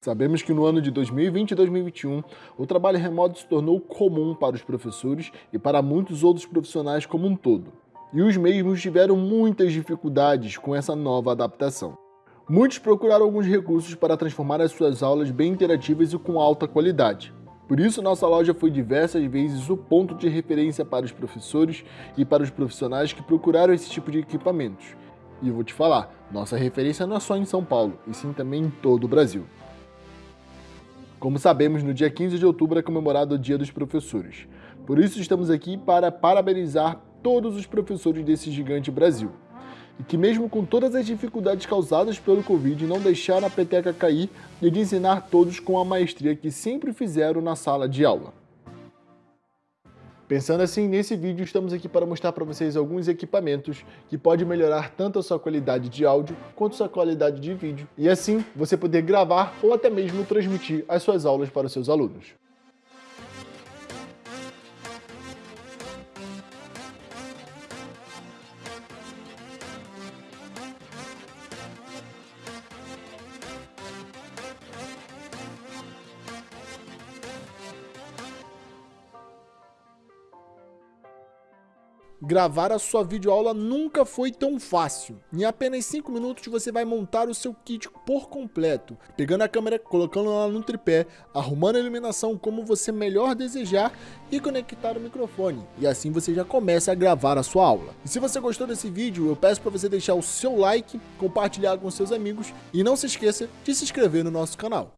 Sabemos que no ano de 2020 e 2021, o trabalho remoto se tornou comum para os professores e para muitos outros profissionais como um todo. E os mesmos tiveram muitas dificuldades com essa nova adaptação. Muitos procuraram alguns recursos para transformar as suas aulas bem interativas e com alta qualidade. Por isso, nossa loja foi diversas vezes o ponto de referência para os professores e para os profissionais que procuraram esse tipo de equipamentos. E vou te falar, nossa referência não é só em São Paulo, e sim também em todo o Brasil. Como sabemos, no dia 15 de outubro é comemorado o Dia dos Professores. Por isso estamos aqui para parabenizar todos os professores desse gigante Brasil. E que mesmo com todas as dificuldades causadas pelo Covid, não deixaram a peteca cair e de ensinar todos com a maestria que sempre fizeram na sala de aula. Pensando assim, nesse vídeo estamos aqui para mostrar para vocês alguns equipamentos que podem melhorar tanto a sua qualidade de áudio quanto a sua qualidade de vídeo e assim você poder gravar ou até mesmo transmitir as suas aulas para os seus alunos. Gravar a sua videoaula nunca foi tão fácil. Em apenas 5 minutos você vai montar o seu kit por completo, pegando a câmera, colocando ela no tripé, arrumando a iluminação como você melhor desejar e conectar o microfone. E assim você já começa a gravar a sua aula. E se você gostou desse vídeo, eu peço para você deixar o seu like, compartilhar com seus amigos e não se esqueça de se inscrever no nosso canal.